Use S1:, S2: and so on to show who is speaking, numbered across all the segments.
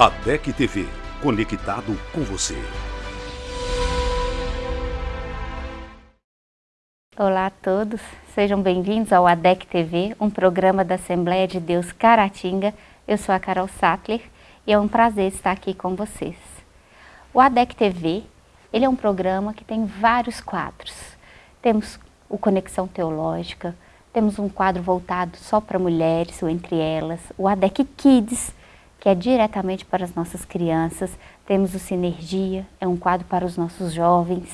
S1: ADEC TV, conectado com você.
S2: Olá a todos, sejam bem-vindos ao ADEC TV, um programa da Assembleia de Deus Caratinga. Eu sou a Carol Sattler e é um prazer estar aqui com vocês. O ADEC TV, ele é um programa que tem vários quadros. Temos o Conexão Teológica, temos um quadro voltado só para mulheres, ou entre elas, o ADEC Kids, que é diretamente para as nossas crianças. Temos o Sinergia, é um quadro para os nossos jovens.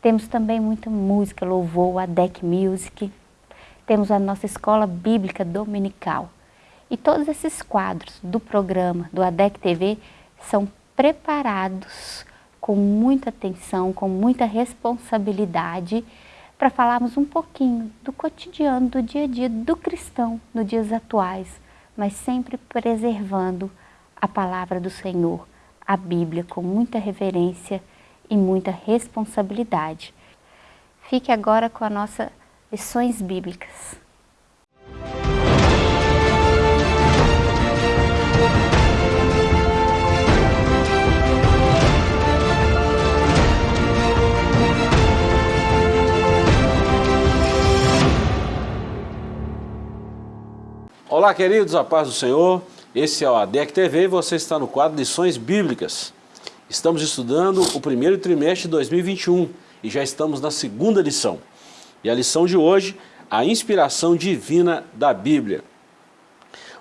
S2: Temos também muita música, louvor, a Deck Music. Temos a nossa escola bíblica dominical. E todos esses quadros do programa do ADEC TV são preparados com muita atenção, com muita responsabilidade, para falarmos um pouquinho do cotidiano, do dia a dia do cristão nos dias atuais, mas sempre preservando a palavra do Senhor, a Bíblia, com muita reverência e muita responsabilidade. Fique agora com as nossas lições bíblicas.
S3: Olá, queridos, a paz do Senhor. Esse é o ADEC TV e você está no quadro Lições Bíblicas. Estamos estudando o primeiro trimestre de 2021 e já estamos na segunda lição. E a lição de hoje, a inspiração divina da Bíblia.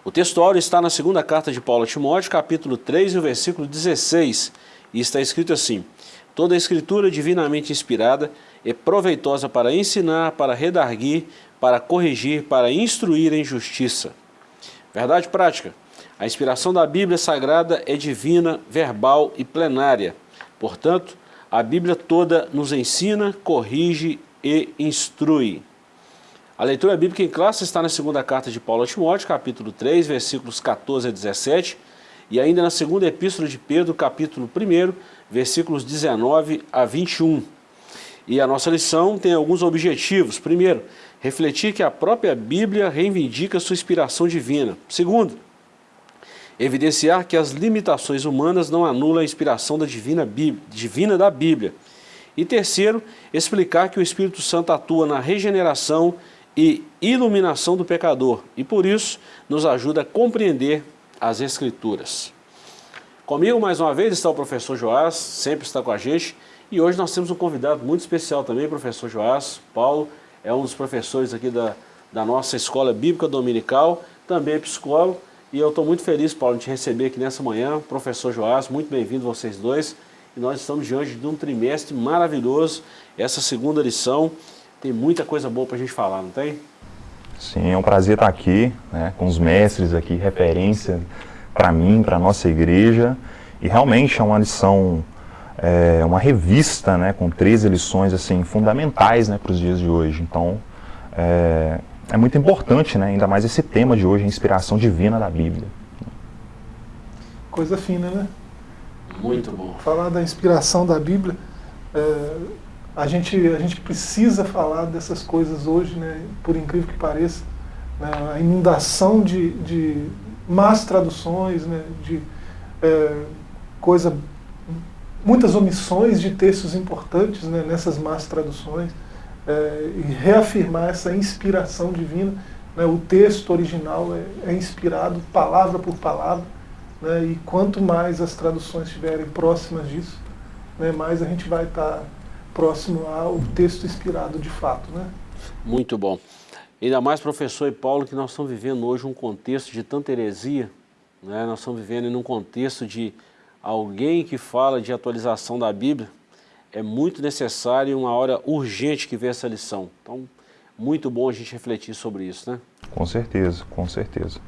S3: O textuário está na segunda carta de Paulo a Timóteo, capítulo 3, e o versículo 16, e está escrito assim, Toda a escritura divinamente inspirada é proveitosa para ensinar, para redarguir, para corrigir, para instruir em justiça Verdade prática. A inspiração da Bíblia Sagrada é divina, verbal e plenária. Portanto, a Bíblia toda nos ensina, corrige e instrui. A leitura bíblica em classe está na segunda carta de Paulo a Timóteo, capítulo 3, versículos 14 a 17, e ainda na segunda epístola de Pedro, capítulo 1, versículos 19 a 21. E a nossa lição tem alguns objetivos. Primeiro, refletir que a própria Bíblia reivindica sua inspiração divina. Segundo, evidenciar que as limitações humanas não anulam a inspiração da divina, divina da Bíblia. E terceiro, explicar que o Espírito Santo atua na regeneração e iluminação do pecador e por isso nos ajuda a compreender as Escrituras. Comigo mais uma vez está o professor Joás, sempre está com a gente, e hoje nós temos um convidado muito especial também, professor Joás, Paulo, é um dos professores aqui da, da nossa escola bíblica dominical, também é psicólogo, e eu estou muito feliz, Paulo, de te receber aqui nessa manhã, professor Joás, muito bem-vindo vocês dois, e nós estamos diante de um trimestre maravilhoso, essa segunda lição, tem muita coisa boa para a gente falar, não tem?
S4: Sim, é um prazer estar aqui, né, com os mestres aqui, referência para mim, para a nossa igreja, e realmente é uma lição é, uma revista né, com 13 lições assim, fundamentais né, para os dias de hoje. Então, é, é muito importante, né, ainda mais esse tema de hoje, a inspiração divina da Bíblia.
S5: Coisa fina, né?
S3: Muito bom.
S5: Falar da inspiração da Bíblia, é, a, gente, a gente precisa falar dessas coisas hoje, né, por incrível que pareça. Né, a inundação de, de más traduções, né, de é, coisa muitas omissões de textos importantes né, nessas más traduções, é, e reafirmar essa inspiração divina. Né, o texto original é, é, inspirado palavra por palavra, né, e quanto mais as traduções estiverem próximas disso, né, mais a gente vai estar próximo ao texto inspirado de fato. Né?
S3: Muito bom. Ainda mais, professor e Paulo, que nós estamos vivendo hoje um contexto de tanta heresia, né? nós estamos vivendo em um contexto de alguém que fala de atualização da Bíblia, é muito necessário uma hora urgente que vê essa lição. Então, muito bom a gente refletir sobre isso, né?
S4: Com certeza, com certeza.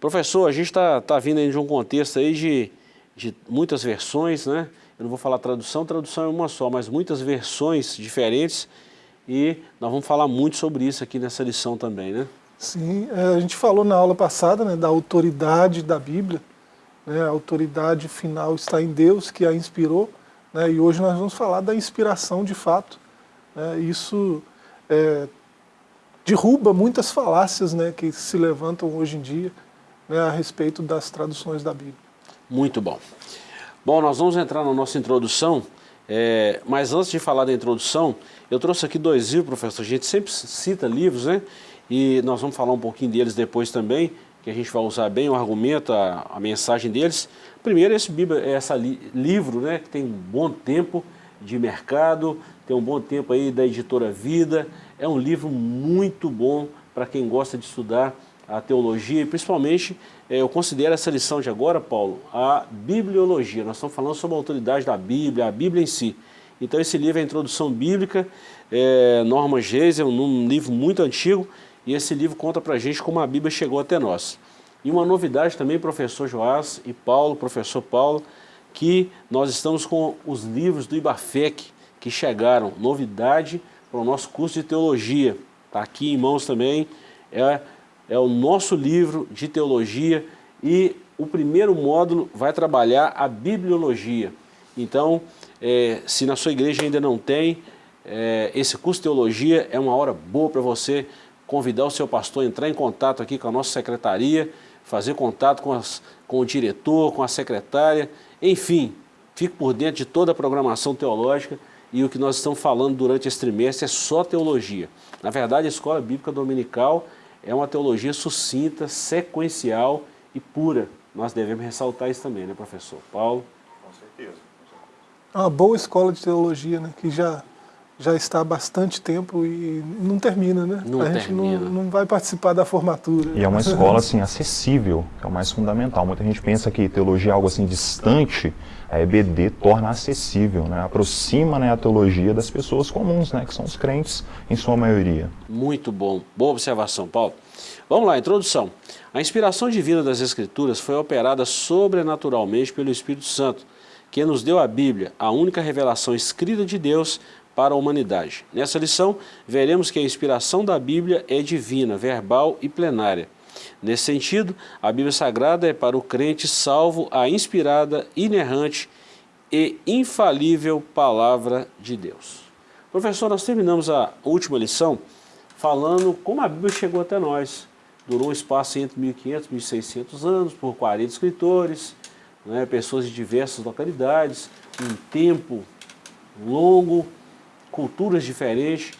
S3: Professor, a gente está tá vindo aí de um contexto aí de, de muitas versões, né? Eu não vou falar tradução, tradução é uma só, mas muitas versões diferentes e nós vamos falar muito sobre isso aqui nessa lição também, né?
S5: Sim, é, a gente falou na aula passada né, da autoridade da Bíblia, né, a autoridade final está em Deus, que a inspirou, né, e hoje nós vamos falar da inspiração de fato. Né, isso é, derruba muitas falácias né, que se levantam hoje em dia, né, a respeito das traduções da Bíblia.
S3: Muito bom. Bom, nós vamos entrar na nossa introdução, é, mas antes de falar da introdução, eu trouxe aqui dois livros, professor. A gente sempre cita livros, né? E nós vamos falar um pouquinho deles depois também, que a gente vai usar bem o argumento, a, a mensagem deles. Primeiro, esse Bíblia, esse li, livro, né, que tem um bom tempo de mercado, tem um bom tempo aí da editora Vida. É um livro muito bom para quem gosta de estudar a teologia e principalmente é, eu considero essa lição de agora, Paulo, a bibliologia. Nós estamos falando sobre a autoridade da Bíblia, a Bíblia em si. Então esse livro é a Introdução Bíblica, é, Norma Geisel, um livro muito antigo, e esse livro conta para a gente como a Bíblia chegou até nós. E uma novidade também, professor Joás e Paulo, professor Paulo, que nós estamos com os livros do Ibafec que chegaram, novidade para o nosso curso de teologia. Está aqui em mãos também, é, é o nosso livro de teologia e o primeiro módulo vai trabalhar a bibliologia. Então, é, se na sua igreja ainda não tem, é, esse curso de teologia é uma hora boa para você convidar o seu pastor a entrar em contato aqui com a nossa secretaria, fazer contato com, as, com o diretor, com a secretária, enfim, fique por dentro de toda a programação teológica e o que nós estamos falando durante esse trimestre é só teologia. Na verdade, a Escola Bíblica Dominical é uma teologia sucinta, sequencial e pura. Nós devemos ressaltar isso também, né, professor? Paulo?
S4: Com certeza.
S5: É uma boa escola de teologia, né, que já já está há bastante tempo e não termina, né?
S3: Não
S5: a gente
S3: termina.
S5: Não, não vai participar da formatura.
S4: E é uma escola assim acessível, que é o mais fundamental. Muita gente pensa que teologia é algo assim distante, a EBD torna acessível, né? aproxima né, a teologia das pessoas comuns, né? que são os crentes em sua maioria.
S3: Muito bom. Boa observação, Paulo. Vamos lá, introdução. A inspiração divina das Escrituras foi operada sobrenaturalmente pelo Espírito Santo, que nos deu a Bíblia, a única revelação escrita de Deus para a humanidade. Nessa lição, veremos que a inspiração da Bíblia é divina, verbal e plenária. Nesse sentido, a Bíblia Sagrada é para o crente salvo a inspirada, inerrante e infalível Palavra de Deus. Professor, nós terminamos a última lição falando como a Bíblia chegou até nós. Durou um espaço entre 1500 e 1600 anos, por 40 escritores, né, pessoas de diversas localidades, um tempo longo, culturas diferentes.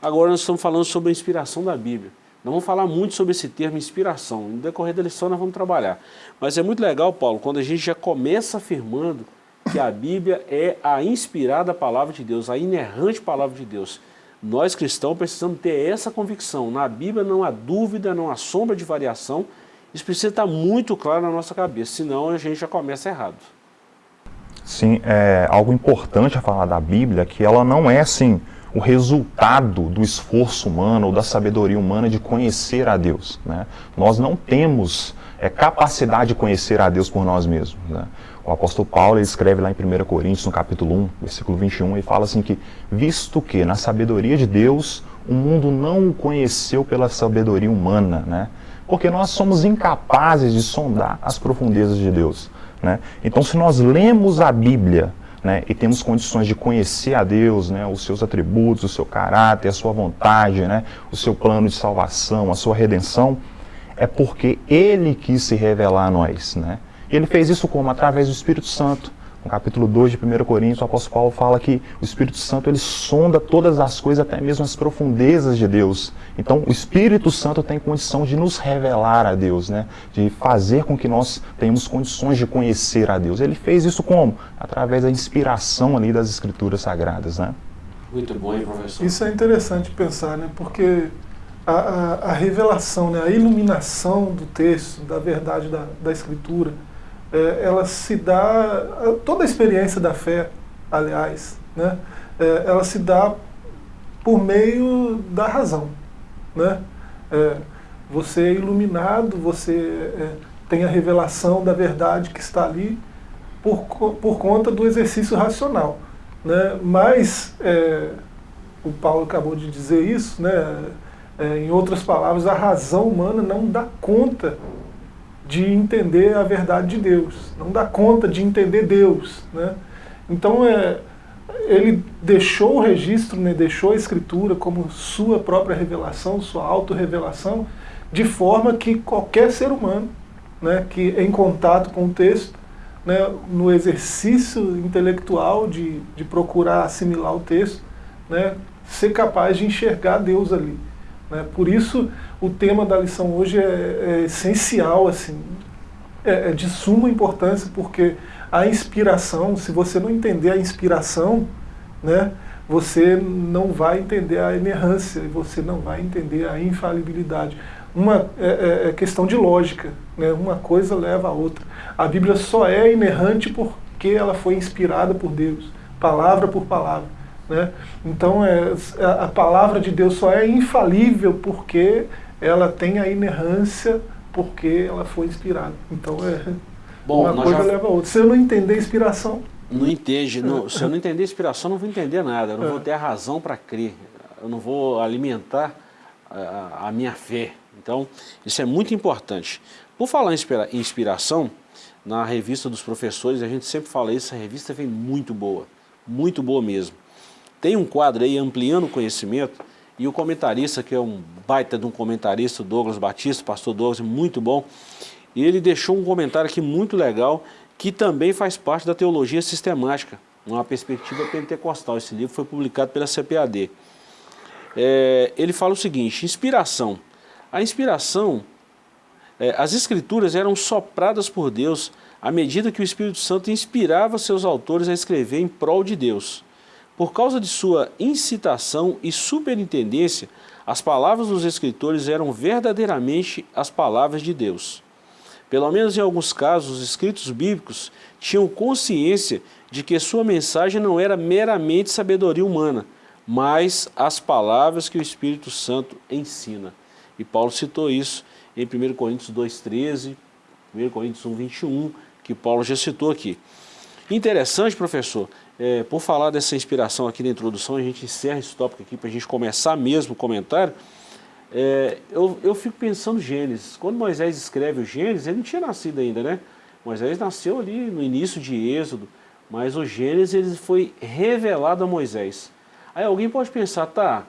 S3: Agora nós estamos falando sobre a inspiração da Bíblia. Não vamos falar muito sobre esse termo inspiração. No decorrer da lição nós vamos trabalhar. Mas é muito legal, Paulo, quando a gente já começa afirmando que a Bíblia é a inspirada palavra de Deus, a inerrante palavra de Deus. Nós cristãos precisamos ter essa convicção. Na Bíblia não há dúvida, não há sombra de variação. Isso precisa estar muito claro na nossa cabeça, senão a gente já começa errado.
S4: Sim, é algo importante a falar da Bíblia, que ela não é assim o resultado do esforço humano ou da sabedoria humana de conhecer a Deus. Né? Nós não temos é, capacidade de conhecer a Deus por nós mesmos. Né? O apóstolo Paulo escreve lá em 1 Coríntios, no capítulo 1, versículo 21, e fala assim que, visto que na sabedoria de Deus, o mundo não o conheceu pela sabedoria humana, né? porque nós somos incapazes de sondar as profundezas de Deus. Né? Então, se nós lemos a Bíblia né, e temos condições de conhecer a Deus, né, os seus atributos, o seu caráter, a sua vontade, né, o seu plano de salvação, a sua redenção, é porque Ele quis se revelar a nós. Né? Ele fez isso como? Através do Espírito Santo. No capítulo 2 de 1 Coríntios, o apóstolo Paulo fala que o Espírito Santo ele sonda todas as coisas, até mesmo as profundezas de Deus. Então, o Espírito Santo tem condição de nos revelar a Deus, né? de fazer com que nós tenhamos condições de conhecer a Deus. Ele fez isso como? Através da inspiração ali das Escrituras Sagradas. Né?
S3: Muito bom, hein, professor?
S5: Isso é interessante pensar, né? porque a, a, a revelação, né? a iluminação do texto, da verdade da, da Escritura, é, ela se dá, toda a experiência da fé, aliás, né, é, ela se dá por meio da razão. Né? É, você é iluminado, você é, tem a revelação da verdade que está ali por, por conta do exercício racional. Né? Mas, é, o Paulo acabou de dizer isso, né? É, em outras palavras, a razão humana não dá conta de entender a verdade de Deus, não dá conta de entender Deus. Né? Então, é, ele deixou o registro, né, deixou a escritura como sua própria revelação, sua autorrevelação, de forma que qualquer ser humano né, que em contato com o texto, né, no exercício intelectual de, de procurar assimilar o texto, né, ser capaz de enxergar Deus ali. Né? Por isso, o tema da lição hoje é, é essencial, assim, é, é, de suma importância, porque a inspiração, se você não entender a inspiração, né, você não vai entender a inerrância, você não vai entender a infalibilidade. Uma é, é, é questão de lógica, né? uma coisa leva a outra. A Bíblia só é inerrante porque ela foi inspirada por Deus, palavra por palavra. Né? Então é, a palavra de Deus só é infalível porque ela tem a inerrância, porque ela foi inspirada. Então é Bom, uma coisa já... leva a outra. Se eu não entender a inspiração.
S3: Não entende. Não, se eu não entender a inspiração, não vou entender nada. Eu não é. vou ter a razão para crer. Eu não vou alimentar a, a, minha fé. Então, isso é muito importante. Por falar em inspiração, na revista dos professores, a gente sempre fala isso, a revista vem muito boa. Muito boa mesmo. Tem um quadro aí, Ampliando o Conhecimento, e o comentarista, que é um baita de um comentarista, Douglas Batista, pastor Douglas, muito bom, e ele deixou um comentário aqui muito legal, que também faz parte da teologia sistemática, uma perspectiva pentecostal. Esse livro foi publicado pela CPAD. É, ele fala o seguinte, inspiração. A inspiração, é, as escrituras eram sopradas por Deus à medida que o Espírito Santo inspirava seus autores a escrever em prol de Deus. Por causa de sua incitação e superintendência, as palavras dos escritores eram verdadeiramente as palavras de Deus. Pelo menos em alguns casos, os escritos bíblicos tinham consciência de que sua mensagem não era meramente sabedoria humana, mas as palavras que o Espírito Santo ensina. E Paulo citou isso em 1 Coríntios 2,13, 1 Coríntios 1,21, que Paulo já citou aqui. Interessante, professor, é, por falar dessa inspiração aqui na introdução, a gente encerra esse tópico aqui para a gente começar mesmo o comentário. É, eu, eu fico pensando Gênesis. Quando Moisés escreve o Gênesis, ele não tinha nascido ainda, né? Moisés nasceu ali no início de Êxodo, mas o Gênesis ele foi revelado a Moisés. Aí alguém pode pensar, tá,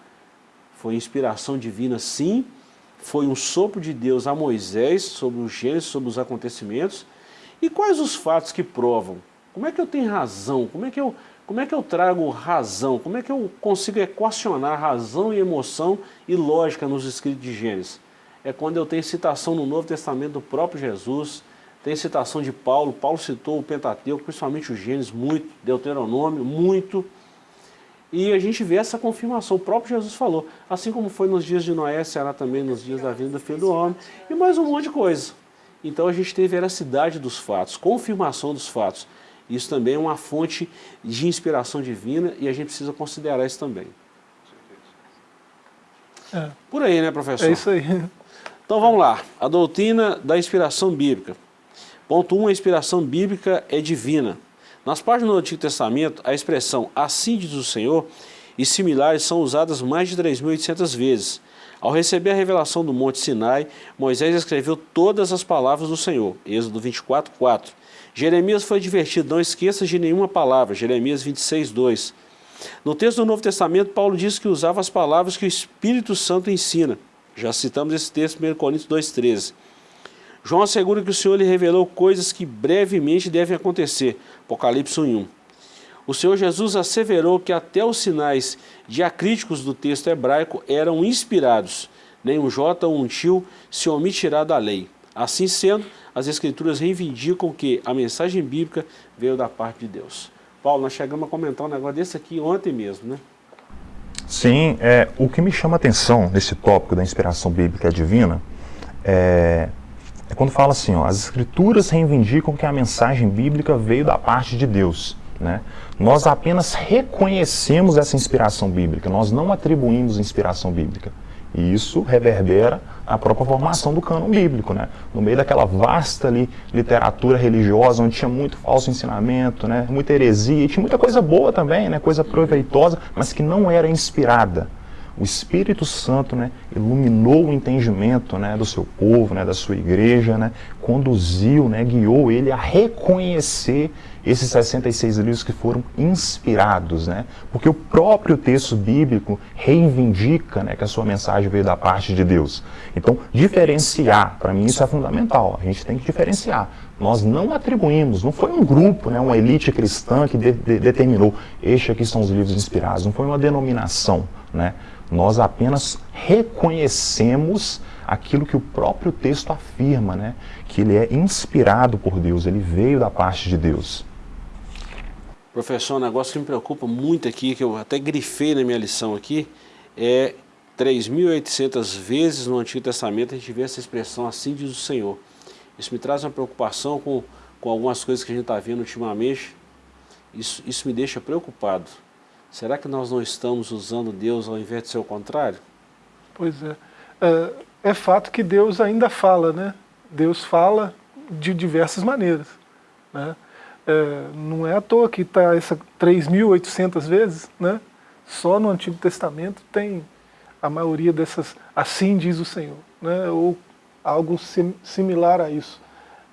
S3: foi inspiração divina sim, foi um sopro de Deus a Moisés sobre o Gênesis, sobre os acontecimentos, e quais os fatos que provam? Como é que eu tenho razão? Como é que eu, como é que eu trago razão? Como é que eu consigo equacionar razão e emoção e lógica nos escritos de Gênesis? É quando eu tenho citação no Novo Testamento do próprio Jesus, tem citação de Paulo, Paulo citou o Pentateuco, principalmente o Gênesis, muito, Deuteronômio, muito, e a gente vê essa confirmação, o próprio Jesus falou, assim como foi nos dias de Noé, será também nos dias da vinda do Filho do Homem, e mais um monte de coisa. Então a gente tem veracidade dos fatos, confirmação dos fatos. Isso também é uma fonte de inspiração divina e a gente precisa considerar isso também. É. Por aí, né, professor?
S5: É isso aí.
S3: Então vamos lá. A doutrina da inspiração bíblica. Ponto 1, um, a inspiração bíblica é divina. Nas páginas do Antigo Testamento, a expressão assim diz o Senhor e similares são usadas mais de 3.800 vezes. Ao receber a revelação do Monte Sinai, Moisés escreveu todas as palavras do Senhor. Êxodo 24, 4. Jeremias foi advertido, não esqueça de nenhuma palavra, Jeremias 26, 2. No texto do Novo Testamento, Paulo diz que usava as palavras que o Espírito Santo ensina. Já citamos esse texto em 1 Coríntios 2, 13. João assegura que o Senhor lhe revelou coisas que brevemente devem acontecer. Apocalipse 1. O Senhor Jesus asseverou que até os sinais diacríticos do texto hebraico eram inspirados. Nem um J ou um tio se omitirá da lei. Assim sendo, as Escrituras reivindicam que a mensagem bíblica veio da parte de Deus. Paulo, nós chegamos a comentar um negócio desse aqui ontem mesmo, né?
S4: Sim, é, o que me chama a atenção nesse tópico da inspiração bíblica divina é, é quando fala assim, ó, as Escrituras reivindicam que a mensagem bíblica veio da parte de Deus. Né? Nós apenas reconhecemos essa inspiração bíblica, nós não atribuímos inspiração bíblica. E isso reverbera a própria formação do cânon bíblico, né? No meio daquela vasta ali, literatura religiosa, onde tinha muito falso ensinamento, né? Muita heresia, e tinha muita coisa boa também, né? Coisa proveitosa, mas que não era inspirada. o Espírito Santo né, iluminou o entendimento né, do seu povo, né, da sua igreja, né, conduziu, né, guiou ele a reconhecer esses 66 livros que foram inspirados, né? Porque o próprio texto bíblico reivindica né, que a sua mensagem veio da parte de Deus. Então, diferenciar, para mim isso é fundamental. A gente tem que diferenciar. Nós não atribuímos, não foi um grupo, né, uma elite cristã que de, de, determinou, este aqui são os livros inspirados, não foi uma denominação, né? Nós apenas reconhecemos aquilo que o próprio texto afirma, né? que ele é inspirado por Deus, ele veio da parte de Deus.
S3: Professor, um negócio que me preocupa muito aqui, que eu até grifei na minha lição aqui, é 3.800 vezes no Antigo Testamento a gente vê essa expressão assim diz o Senhor. Isso me traz uma preocupação com, com algumas coisas que a gente está vendo ultimamente. Isso, isso me deixa preocupado. Será que nós não estamos usando Deus ao invés de ser o contrário?
S5: Pois é. é. É fato que Deus ainda fala, né? Deus fala de diversas maneiras. Né? É, não é à toa que está essa 3.800 vezes, né? Só no Antigo Testamento tem a maioria dessas, assim diz o Senhor, né? Ou algo sim, similar a isso.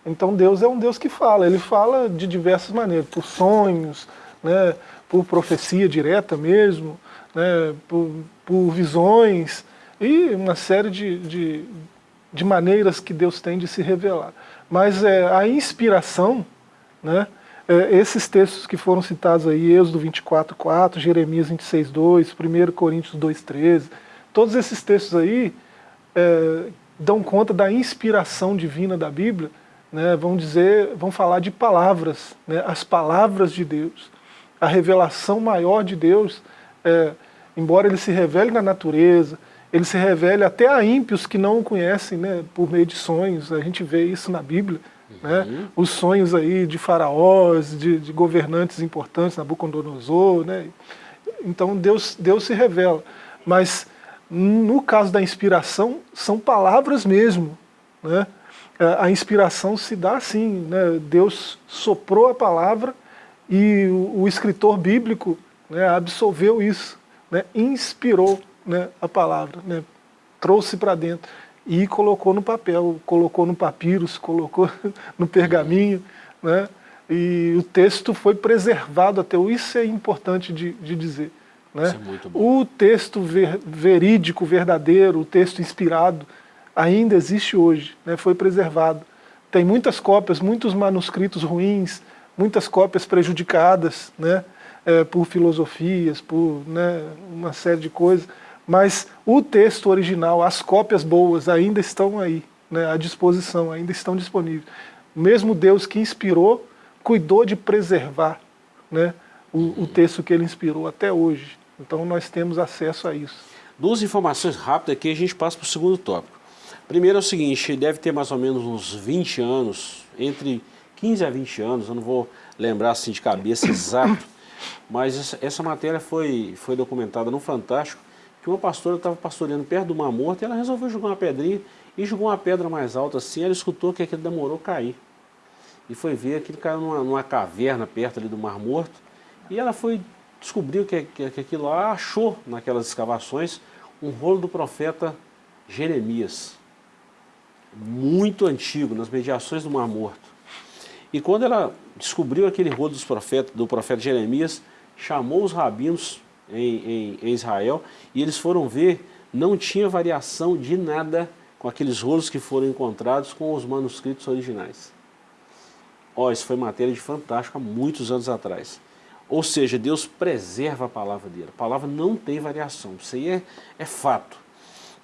S5: Então Deus é um Deus que fala, Ele fala de diversas maneiras, por sonhos, né? por profecia direta mesmo, né? por, por visões, e uma série de, de, de maneiras que Deus tem de se revelar. Mas é, a inspiração, né, é, esses textos que foram citados aí, Êxodo 24.4, Jeremias 26.2, 1 Coríntios 2.13, todos esses textos aí é, dão conta da inspiração divina da Bíblia, né, vão dizer, vão falar de palavras, né, as palavras de Deus. A revelação maior de Deus, é, embora ele se revele na natureza, ele se revele até a ímpios que não o conhecem, né, por meio de sonhos, a gente vê isso na Bíblia, né? os sonhos aí de faraós, de, de governantes importantes, Nabucodonosor, né, então Deus, Deus se revela, mas no caso da inspiração, são palavras mesmo, né, a inspiração se dá assim, né, Deus soprou a palavra e o, o escritor bíblico né, absolveu isso, né, inspirou né, a palavra, né, trouxe para dentro e colocou no papel, colocou no papyrus, colocou no pergaminho, né, e o texto foi preservado até hoje, isso é importante de, de dizer. Né? É o texto ver, verídico, verdadeiro, o texto inspirado, ainda existe hoje, né, foi preservado. Tem muitas cópias, muitos manuscritos ruins, muitas cópias prejudicadas né, é, por filosofias, por né, uma série de coisas, mas o texto original, as cópias boas ainda estão aí, né, à disposição, ainda estão disponíveis. Mesmo Deus que inspirou, cuidou de preservar né, o, o texto que ele inspirou até hoje. Então nós temos acesso a isso.
S3: Duas informações rápidas aqui a gente passa para o segundo tópico. Primeiro é o seguinte, deve ter mais ou menos uns 20 anos, entre 15 a 20 anos, eu não vou lembrar assim de cabeça exato, mas essa, essa matéria foi, foi documentada no Fantástico, que uma pastora estava pastoreando perto do Mar Morto e ela resolveu jogar uma pedrinha e jogou uma pedra mais alta assim, ela escutou que aquilo demorou a cair. E foi ver que ele caiu numa, numa, caverna perto ali do Mar Morto e ela foi descobriu que, que, que aquilo lá achou naquelas escavações um rolo do profeta Jeremias, muito antigo, nas mediações do Mar Morto. E quando ela descobriu aquele rolo dos profetas, do profeta Jeremias, chamou os rabinos em, em, em Israel, e eles foram ver, não tinha variação de nada com aqueles rolos que foram encontrados com os manuscritos originais. Ó, oh, isso foi matéria de fantástico há muitos anos atrás. Ou seja, Deus preserva a palavra dele. A palavra não tem variação. Isso aí é, é fato.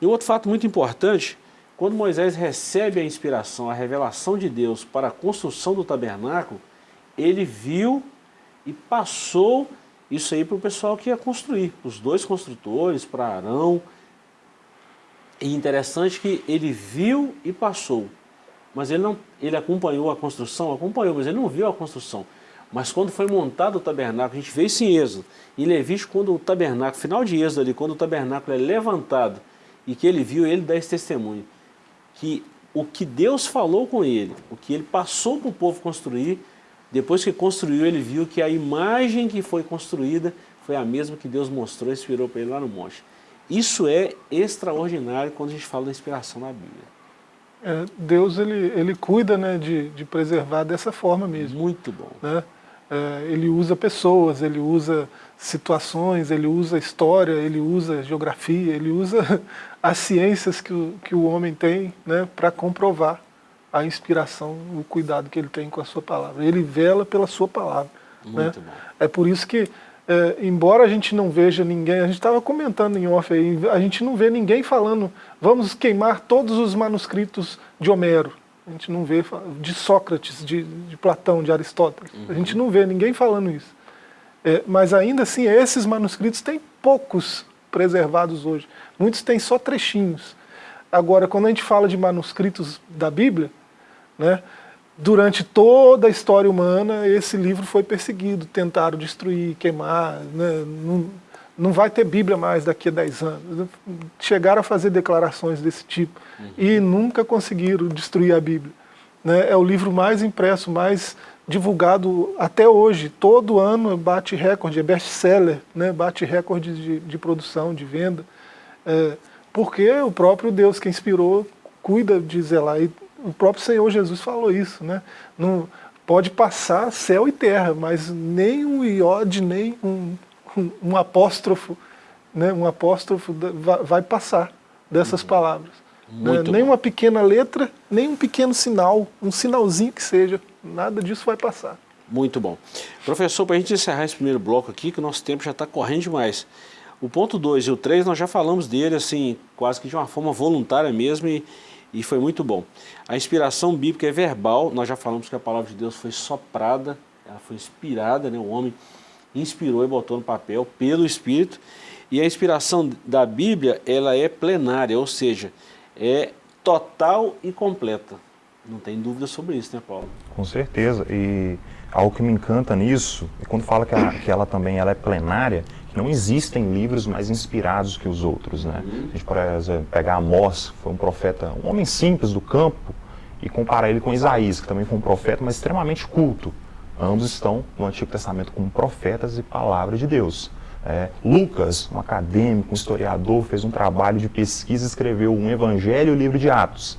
S3: E outro fato muito importante, quando Moisés recebe a inspiração, a revelação de Deus para a construção do tabernáculo, ele viu e passou isso aí para o pessoal que ia construir, os dois construtores, para Arão. E interessante que ele viu e passou, mas ele, não, ele acompanhou a construção, acompanhou, mas ele não viu a construção. Mas quando foi montado o tabernáculo, a gente vê isso em Êxodo. Em Levítico, quando o tabernáculo, final de Êxodo ali, quando o tabernáculo é levantado e que ele viu, ele dá esse testemunho. Que o que Deus falou com ele, o que ele passou para o povo construir, depois que construiu, ele viu que a imagem que foi construída foi a mesma que Deus mostrou e inspirou para ele lá no monte. Isso é extraordinário quando a gente fala da inspiração na Bíblia.
S5: É, Deus ele, ele cuida né, de, de preservar dessa forma mesmo.
S3: Muito bom.
S5: Né? É, ele usa pessoas, ele usa situações, ele usa história, ele usa geografia, ele usa as ciências que o, que o homem tem né, para comprovar a inspiração, o cuidado que ele tem com a sua palavra. Ele vela pela sua palavra. Né?
S3: Muito bom.
S5: É por isso que, é, embora a gente não veja ninguém, a gente estava comentando em off aí, a gente não vê ninguém falando, vamos queimar todos os manuscritos de Homero. A gente não vê de Sócrates, de, de Platão, de Aristóteles. Uhum. A gente não vê ninguém falando isso. É, mas ainda assim, esses manuscritos têm poucos preservados hoje. Muitos têm só trechinhos. Agora, quando a gente fala de manuscritos da Bíblia, né, durante toda a história humana, esse livro foi perseguido, tentaram destruir, queimar, né, não, não vai ter Bíblia mais daqui a 10 anos. Chegaram a fazer declarações desse tipo uhum. e nunca conseguiram destruir a Bíblia. Né, é o livro mais impresso, mais divulgado até hoje. Todo ano bate recorde, é best-seller, né, bate recorde de, de, produção, de venda. É, porque o próprio Deus que inspirou cuida de zelar. E o próprio Senhor Jesus falou isso. Né? Não, pode passar céu e terra, mas nem um iode, nem um um, um apóstrofo, né, um apóstrofo vai passar dessas uhum. palavras. Né? Nem uma pequena letra, nem um pequeno sinal, um sinalzinho que seja, nada disso vai passar.
S3: Muito bom. Professor, para a gente encerrar esse primeiro bloco aqui, que o nosso tempo já está correndo demais. O ponto 2 e o 3, nós já falamos dele, assim, quase que de uma forma voluntária mesmo, e, e foi muito bom. A inspiração bíblica é verbal, nós já falamos que a palavra de Deus foi soprada, ela foi inspirada, né? o homem inspirou e botou no papel pelo Espírito. E a inspiração da Bíblia, ela é plenária, ou seja, é total e completa. Não tem dúvida sobre isso, né, Paulo?
S4: Com certeza. E algo que me encanta nisso, quando fala que ela, que ela também ela é plenária, não existem livros mais inspirados que os outros, né? Uhum. A gente, exemplo, pegar Amós, que foi um profeta, um homem simples do campo, e comparar ele com Isaías, que também foi um profeta, mas extremamente culto. Ambos estão no Antigo Testamento como profetas e palavra de Deus. É, Lucas, um acadêmico, um historiador, fez um trabalho de pesquisa, escreveu um Evangelho e o livro de Atos.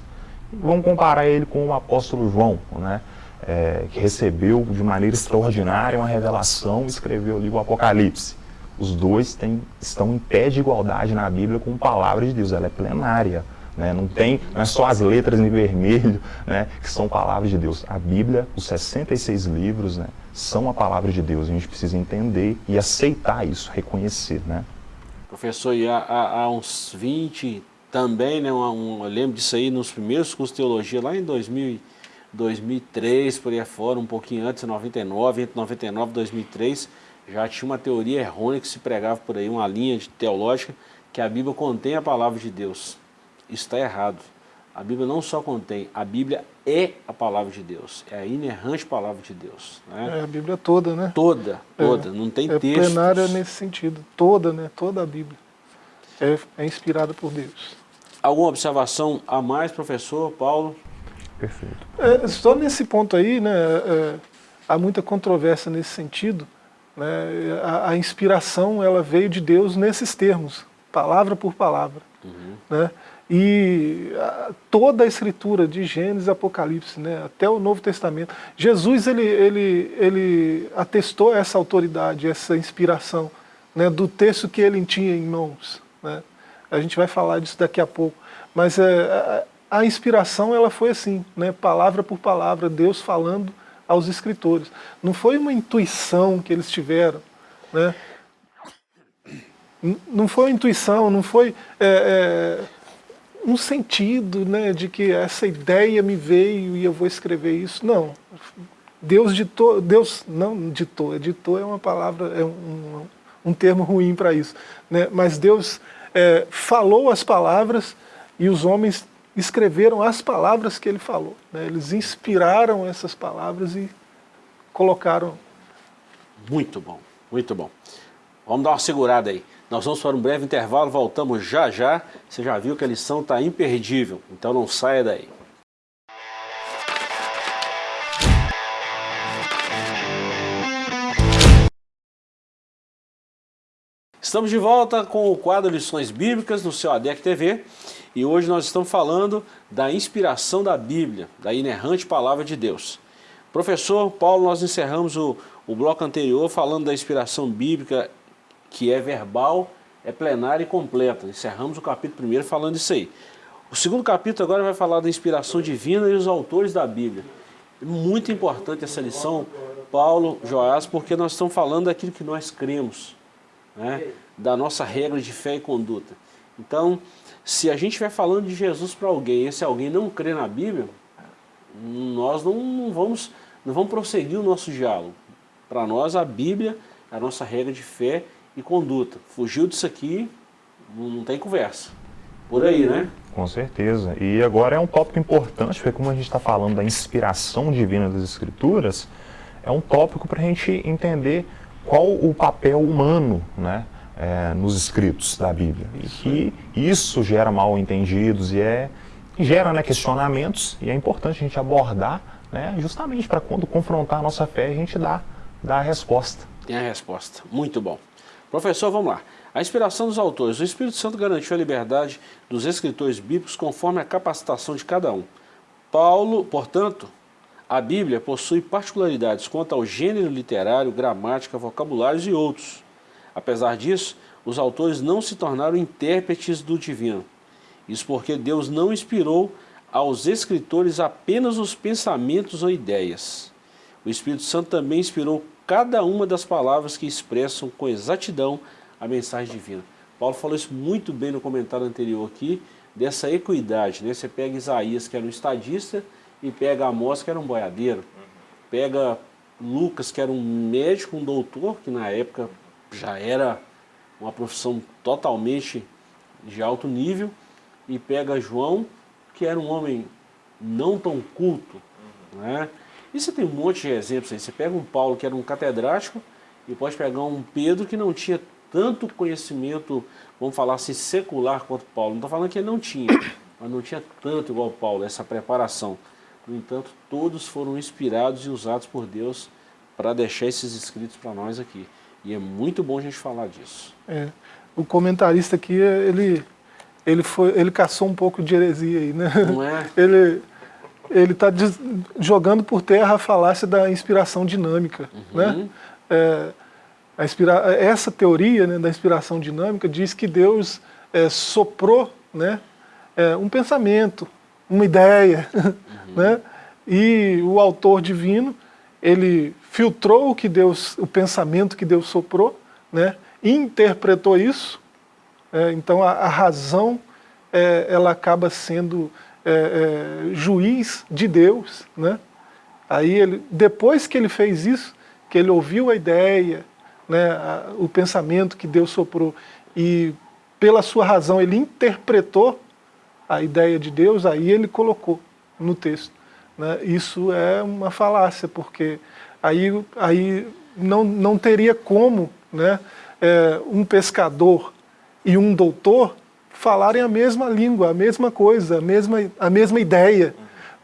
S4: Vamos comparar ele com o apóstolo João, né, é, que recebeu de maneira extraordinária uma revelação e escreveu o livro Apocalipse. Os dois têm, estão em pé de igualdade na Bíblia com a palavra de Deus, ela é plenária. Né? Não, tem, não é só as letras em vermelho né, que são palavras de Deus. A Bíblia, os 66 livros, né, são a palavra de Deus. A gente precisa entender e aceitar isso, reconhecer. Né?
S3: Professor, e há, há, há uns 20 também, né, um, um, eu lembro disso aí nos primeiros cursos de teologia, lá em 2000, 2003, por aí fora, um pouquinho antes, 99, entre 99 e 2003, já tinha uma teoria errônea que se pregava por aí, uma linha teológica, que a Bíblia contém a palavra de Deus está errado. A Bíblia não só contém, a Bíblia é a palavra de Deus, é a inerrante palavra de Deus. Né?
S5: É a Bíblia toda, né?
S3: Toda, toda, é, não tem
S5: é
S3: textos. É
S5: plenária nesse sentido, toda, né? Toda a Bíblia é, é inspirada por Deus.
S3: Alguma observação a mais, professor Paulo?
S4: Perfeito.
S5: É, só nesse ponto aí, né, é, há muita controvérsia nesse sentido. Né, a, a, inspiração ela veio de Deus nesses termos, palavra por palavra. Uhum. Né? E toda a escritura de Gênesis e Apocalipse, né, até o Novo Testamento, Jesus ele, ele, ele atestou essa autoridade, essa inspiração né, do texto que ele tinha em mãos. Né? A gente vai falar disso daqui a pouco. Mas é, a inspiração ela foi assim, né, palavra por palavra, Deus falando aos escritores. Não foi uma intuição que eles tiveram. Né? Não foi intuição, não foi... É, é, um sentido né, de que essa ideia me veio e eu vou escrever isso. Não. Deus ditou, Deus não ditou, ditou é uma palavra, é um, um termo ruim para isso. Né? Mas Deus é, falou as palavras e os homens escreveram as palavras que ele falou. Né? Eles inspiraram essas palavras e colocaram.
S3: Muito bom, muito bom. Vamos dar uma segurada aí. Nós vamos para um breve intervalo, voltamos já já. Você já viu que a lição está imperdível, então não saia daí. Estamos de volta com o quadro Lições Bíblicas no seu ADEC TV e hoje nós estamos falando da inspiração da Bíblia, da inerrante Palavra de Deus. Professor Paulo, nós encerramos o, o bloco anterior falando da inspiração bíblica que é verbal, é plenária e completa. Encerramos o capítulo primeiro falando isso aí. O segundo capítulo agora vai falar da inspiração divina e os autores da Bíblia. Muito importante essa lição, Paulo, Joás, porque nós estamos falando daquilo que nós cremos, né? da nossa regra de fé e conduta. Então, se a gente estiver falando de Jesus para alguém e esse alguém não crê na Bíblia, nós não, não, vamos, não vamos prosseguir o nosso diálogo. Para nós, a Bíblia é a nossa regra de fé e conduta. Fugiu disso aqui, não tem conversa. Por aí, né?
S4: Com certeza. E agora é um tópico importante, porque como a gente está falando da inspiração divina das Escrituras, é um tópico para a gente entender qual o papel humano né, é, nos escritos da Bíblia. E que isso gera mal entendidos e é, gera né, questionamentos, e é importante a gente abordar né, justamente para quando confrontar a nossa fé, a gente dá a resposta.
S3: Tem a resposta. Muito bom. Professor, vamos lá. A inspiração dos autores. O Espírito Santo garantiu a liberdade dos escritores bíblicos conforme a capacitação de cada um. Paulo, portanto, a Bíblia possui particularidades quanto ao gênero literário, gramática, vocabulários e outros. Apesar disso, os autores não se tornaram intérpretes do divino. Isso porque Deus não inspirou aos escritores apenas os pensamentos ou ideias. O Espírito Santo também inspirou cada uma das palavras que expressam com exatidão a mensagem divina. Paulo falou isso muito bem no comentário anterior aqui, dessa equidade. Né? Você pega Isaías, que era um estadista, e pega Amós, que era um boiadeiro. Pega Lucas, que era um médico, um doutor, que na época já era uma profissão totalmente de alto nível, e pega João, que era um homem não tão culto. Né? E você tem um monte de exemplos aí. Você pega um Paulo, que era um catedrático, e pode pegar um Pedro, que não tinha tanto conhecimento, vamos falar assim, secular quanto Paulo. Não estou falando que ele não tinha, mas não tinha tanto igual Paulo, essa preparação. No entanto, todos foram inspirados e usados por Deus para deixar esses escritos para nós aqui. E é muito bom a gente falar disso.
S5: É, o comentarista aqui, ele, ele, foi, ele caçou um pouco de heresia aí, né?
S3: Não é?
S5: Ele está jogando por terra a falácia da inspiração dinâmica, uhum. né? É, Inspira... Essa teoria né, da inspiração dinâmica diz que Deus é, soprou né, é, um pensamento, uma ideia, uhum. né, e o autor divino ele filtrou o que Deus, o pensamento que Deus soprou, né, interpretou isso. É, então a, a razão é, ela acaba sendo é, é, juiz de Deus, né? Aí ele, depois que ele fez isso, que ele ouviu a ideia, né, a, o pensamento que Deus soprou e pela sua razão ele interpretou a ideia de Deus, aí ele colocou no texto. Né? Isso é uma falácia, porque aí, aí não, não teria como né, é, um pescador e um doutor falarem a mesma língua, a mesma coisa, a mesma, a mesma ideia.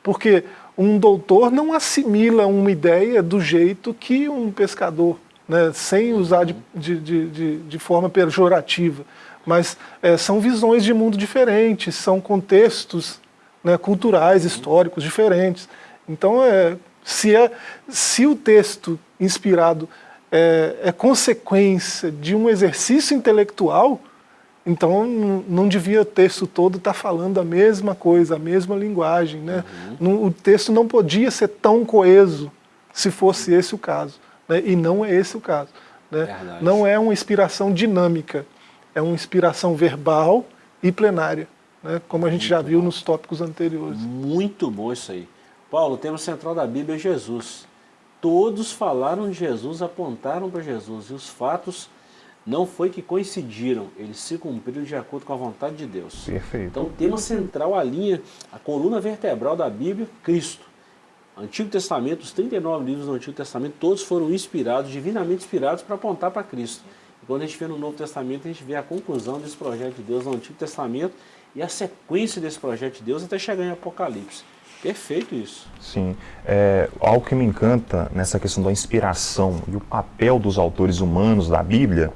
S5: Porque um doutor não assimila uma ideia do jeito que um pescador né, sem usar de, de, de, de forma pejorativa, mas é, são visões de mundo diferentes, são contextos né, culturais, históricos diferentes. Então, é, se, é, se o texto inspirado é, é consequência de um exercício intelectual, então não devia o texto todo estar tá falando a mesma coisa, a mesma linguagem. Né? Uhum. o texto não podia ser tão coeso se fosse esse o caso né? e não é esse o caso. Né? Não é uma inspiração dinâmica, é uma inspiração verbal e plenária, né? como a gente Muito já viu bom. nos tópicos anteriores.
S3: Muito bom isso aí. Paulo, o tema central da Bíblia é Jesus. Todos falaram de Jesus, apontaram para Jesus, e os fatos não foi que coincidiram, eles se cumpriram de acordo com a vontade de Deus.
S4: Perfeito.
S3: Então o tema central, a linha, a coluna vertebral da Bíblia, Cristo. Antigo Testamento, os 39 livros do Antigo Testamento, todos foram inspirados, divinamente inspirados para apontar para Cristo. E quando a gente vê no Novo Testamento, a gente vê a conclusão desse projeto de Deus no Antigo Testamento e a sequência desse projeto de Deus até chegar em Apocalipse. Perfeito isso.
S4: Sim. É, algo que me encanta nessa questão da inspiração e o papel dos autores humanos da Bíblia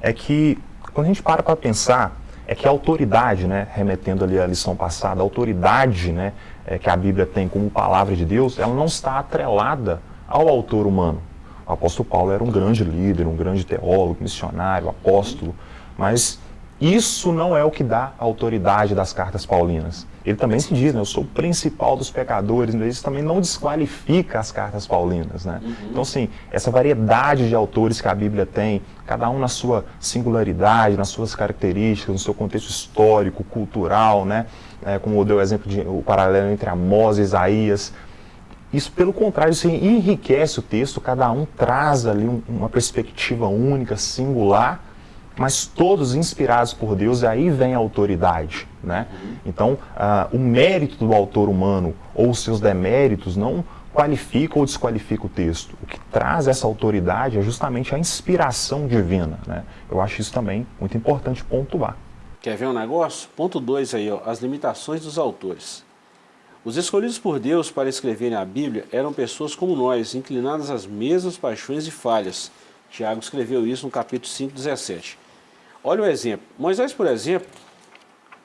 S4: é que quando a gente para para pensar, é que a autoridade, né, remetendo ali à lição passada, a autoridade né, é, que a Bíblia tem como palavra de Deus, ela não está atrelada ao autor humano. O apóstolo Paulo era um grande líder, um grande teólogo, missionário, apóstolo, mas isso não é o que dá a autoridade das cartas paulinas. Ele também se diz, né, eu sou o principal dos pecadores, mas isso também não desqualifica as cartas paulinas. Né? Uhum. Então, assim, essa variedade de autores que a Bíblia tem, cada um na sua singularidade, nas suas características, no seu contexto histórico, cultural, né? É, como deu o exemplo de o paralelo entre Amós e Isaías, isso, pelo contrário, isso enriquece o texto, cada um traz ali um, uma perspectiva única, singular, mas todos inspirados por Deus, e aí vem a autoridade. Né? Então, uh, o mérito do autor humano ou seus deméritos não qualifica ou desqualifica o texto. O que traz essa autoridade é justamente a inspiração divina. Né? Eu acho isso também muito importante pontuar.
S3: Quer ver um negócio? Ponto 2 aí, ó, as limitações dos autores. Os escolhidos por Deus para escreverem a Bíblia eram pessoas como nós, inclinadas às mesmas paixões e falhas. Tiago escreveu isso no capítulo 5, 17. Olha o exemplo. Moisés, por exemplo,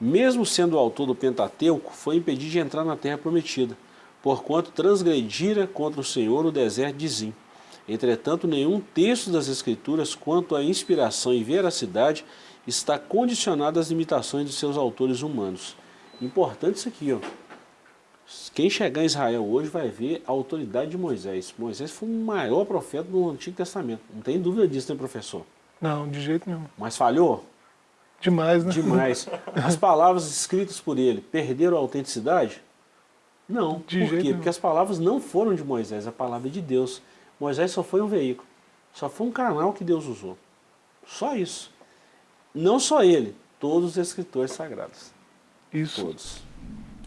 S3: mesmo sendo o autor do Pentateuco, foi impedido de entrar na terra prometida, porquanto transgredira contra o Senhor no deserto de Zim. Entretanto, nenhum texto das Escrituras, quanto à inspiração e veracidade, está condicionado às limitações de seus autores humanos. Importante isso aqui, ó. Quem chegar em Israel hoje vai ver a autoridade de Moisés. Moisés foi o maior profeta do Antigo Testamento. Não tem dúvida disso, né, professor?
S5: Não, de jeito nenhum.
S3: Mas falhou?
S5: Demais, né?
S3: Demais. As palavras escritas por ele perderam a autenticidade? Não. De por quê? Nenhum. Porque as palavras não foram de Moisés, a palavra é de Deus. Moisés só foi um veículo. Só foi um canal que Deus usou. Só isso. Não só ele, todos os escritores sagrados.
S5: Isso.
S3: Todos.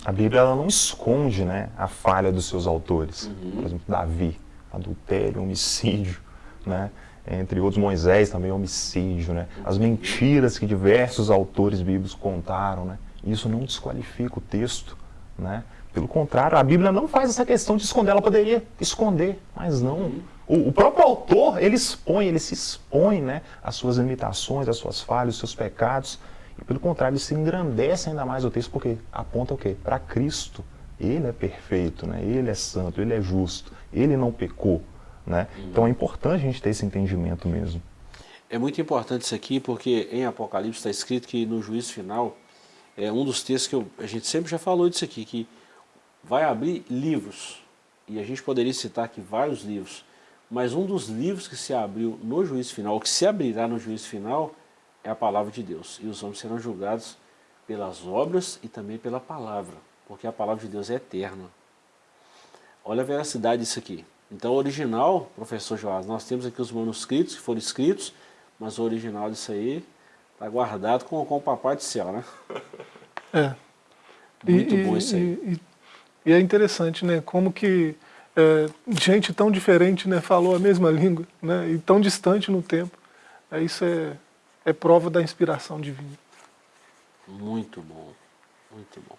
S4: A Bíblia ela não esconde né, a falha dos seus autores. Uhum. Por exemplo, Davi, adultério, homicídio, né? Entre outros Moisés também homicídio, né? as mentiras que diversos autores bíblicos contaram. Né? Isso não desqualifica o texto. Né? Pelo contrário, a Bíblia não faz essa questão de esconder, ela poderia esconder, mas não. O, o próprio autor, ele expõe, ele se expõe né, às suas limitações, às suas falhas, aos seus pecados, e pelo contrário, ele se engrandece ainda mais o texto, porque aponta o quê? Para Cristo. Ele é perfeito, né? ele é santo, ele é justo, ele não pecou. Né? Então é importante a gente ter esse entendimento mesmo.
S3: É muito importante isso aqui, porque em Apocalipse está escrito que no juízo final, é um dos textos que eu, a gente sempre já falou disso aqui, que vai abrir livros, e a gente poderia citar aqui vários livros, mas um dos livros que se abriu no juízo final, que se abrirá no juízo final, é a palavra de Deus. E os homens serão julgados pelas obras e também pela palavra, porque a palavra de Deus é eterna. Olha a veracidade disso aqui. Então o original, professor Joás, nós temos aqui os manuscritos que foram escritos, mas o original disso aí está guardado com, com o papai do céu, né?
S5: É.
S3: Muito e, bom isso aí.
S5: E, e, é interessante, né? Como que é, gente tão diferente né, falou a mesma língua, né? E tão distante no tempo. É, isso é, é prova da inspiração divina.
S3: Muito bom, muito bom.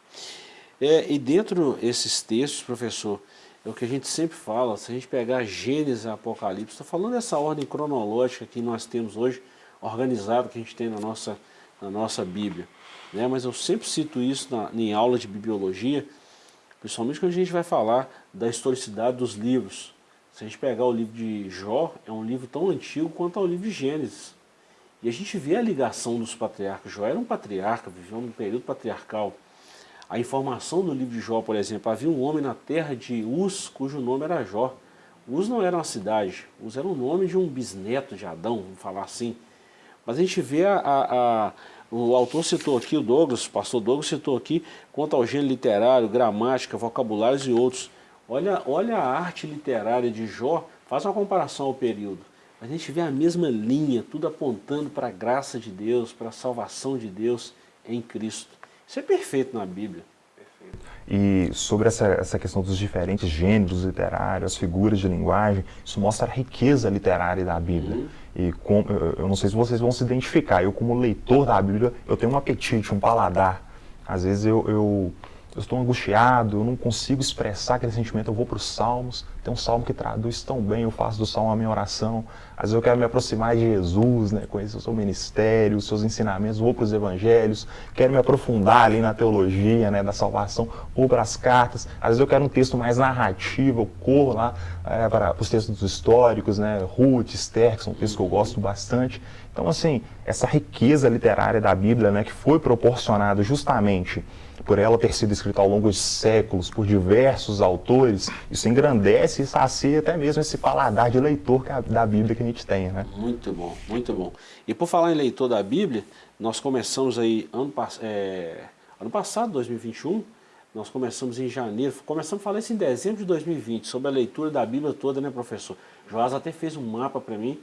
S3: É, e dentro desses textos, professor, é o que a gente sempre fala, se a gente pegar Gênesis e Apocalipse, estou falando dessa ordem cronológica que nós temos hoje, organizada, que a gente tem na nossa, na nossa Bíblia. Né? Mas eu sempre cito isso na, em aula de bibliologia, principalmente quando a gente vai falar da historicidade dos livros. Se a gente pegar o livro de Jó, é um livro tão antigo quanto o livro de Gênesis. E a gente vê a ligação dos patriarcas. Jó era um patriarca, viveu num período patriarcal. A informação do livro de Jó, por exemplo, havia um homem na terra de Uz, cujo nome era Jó. Uz não era uma cidade, Uz era o nome de um bisneto de Adão, vamos falar assim. Mas a gente vê, a, a, a o autor citou aqui, o Douglas, o pastor Douglas citou aqui, quanto ao gênero literário, gramática, vocabulários e outros. Olha, olha a arte literária de Jó, faz uma comparação ao período a gente vê a mesma linha, tudo apontando para a graça de Deus, para a salvação de Deus em Cristo. Isso é perfeito na Bíblia.
S4: E sobre essa, essa questão dos diferentes gêneros literários, as figuras de linguagem, isso mostra a riqueza literária da Bíblia. Uhum. E com, eu não sei se vocês vão se identificar, eu como leitor da Bíblia, eu tenho um apetite, um paladar. Às vezes eu, eu eu estou angustiado, eu não consigo expressar aquele sentimento, eu vou para os salmos. Tem um salmo que traduz tão bem, eu faço do salmo a minha oração. Às vezes eu quero me aproximar de Jesus, né, conhecer o seu ministério, os seus ensinamentos, vou para os evangelhos, quero me aprofundar ali na teologia né, da salvação, vou para as cartas. Às vezes eu quero um texto mais narrativo, eu corro lá é, para os textos históricos, né, Ruth, Esther, que são textos que eu gosto bastante. Então, assim, essa riqueza literária da Bíblia, né, que foi proporcionada justamente por ela ter sido escrita ao longo de séculos por diversos autores, isso engrandece e sacia até mesmo esse paladar de leitor a, da Bíblia que a gente tem, né?
S3: Muito bom, muito bom. E por falar em leitor da Bíblia, nós começamos aí ano, é, ano passado, 2021, nós começamos em janeiro, começamos a falar isso em dezembro de 2020, sobre a leitura da Bíblia toda, né, professor? Joás até fez um mapa para mim,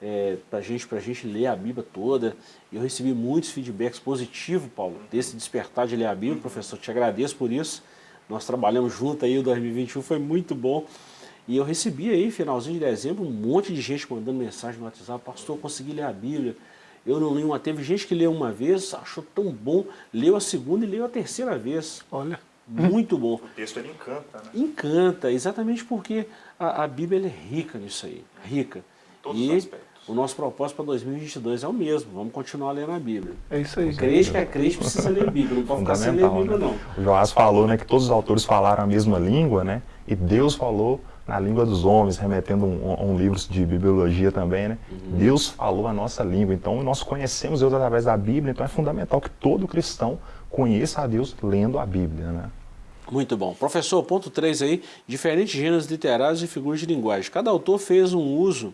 S3: é, para gente, a gente ler a Bíblia toda. Eu recebi muitos feedbacks positivos, Paulo, desse despertar de ler a Bíblia. Professor, te agradeço por isso. Nós trabalhamos junto aí, o 2021 foi muito bom. E eu recebi aí, finalzinho de dezembro, um monte de gente mandando mensagem no WhatsApp. Pastor, eu consegui ler a Bíblia. Eu não li uma. Teve gente que leu uma vez, achou tão bom, leu a segunda e leu a terceira vez.
S5: Olha.
S3: Muito bom.
S4: O texto ele encanta, né?
S3: Encanta, exatamente porque a, a Bíblia é rica nisso aí. Rica.
S4: Todos
S3: e
S4: os aspectos
S3: o nosso propósito para 2022 é o mesmo, vamos continuar lendo a Bíblia.
S5: É isso aí.
S3: O crente que é crente precisa ler a Bíblia, não pode ficar sem ler a Bíblia
S4: né?
S3: não.
S4: O Joás falou né, que todos os autores falaram a mesma língua, né? E Deus falou na língua dos homens, remetendo a um, um, livro de bibliologia também, né? Uhum. Deus falou a nossa língua, então nós conhecemos Deus através da Bíblia, então é fundamental que todo cristão conheça a Deus lendo a Bíblia, né?
S3: Muito bom. Professor, ponto 3 aí, diferentes gêneros literários e figuras de linguagem. Cada autor fez um uso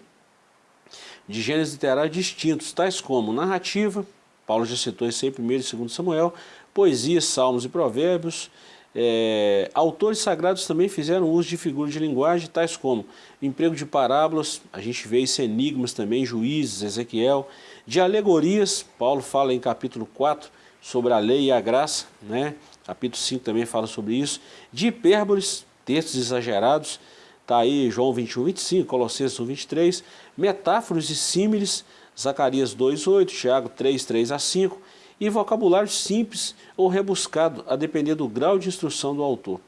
S3: de gêneros literários distintos, tais como narrativa, Paulo já citou isso aí, 1 e 2 Samuel, poesia, salmos e provérbios, é, autores sagrados também fizeram uso de figuras de linguagem, tais como emprego de parábolas, a gente vê isso enigmas também, juízes, Ezequiel, de alegorias, Paulo fala em capítulo 4 sobre a lei e a graça, né? capítulo 5 também fala sobre isso, de hipérboles, textos exagerados, Está aí João 21, 25, Colossenses 1, 23, metáforas e símiles, Zacarias 2, 8, Tiago 3, 3 a 5, e vocabulário simples ou rebuscado, a depender do grau de instrução do autor.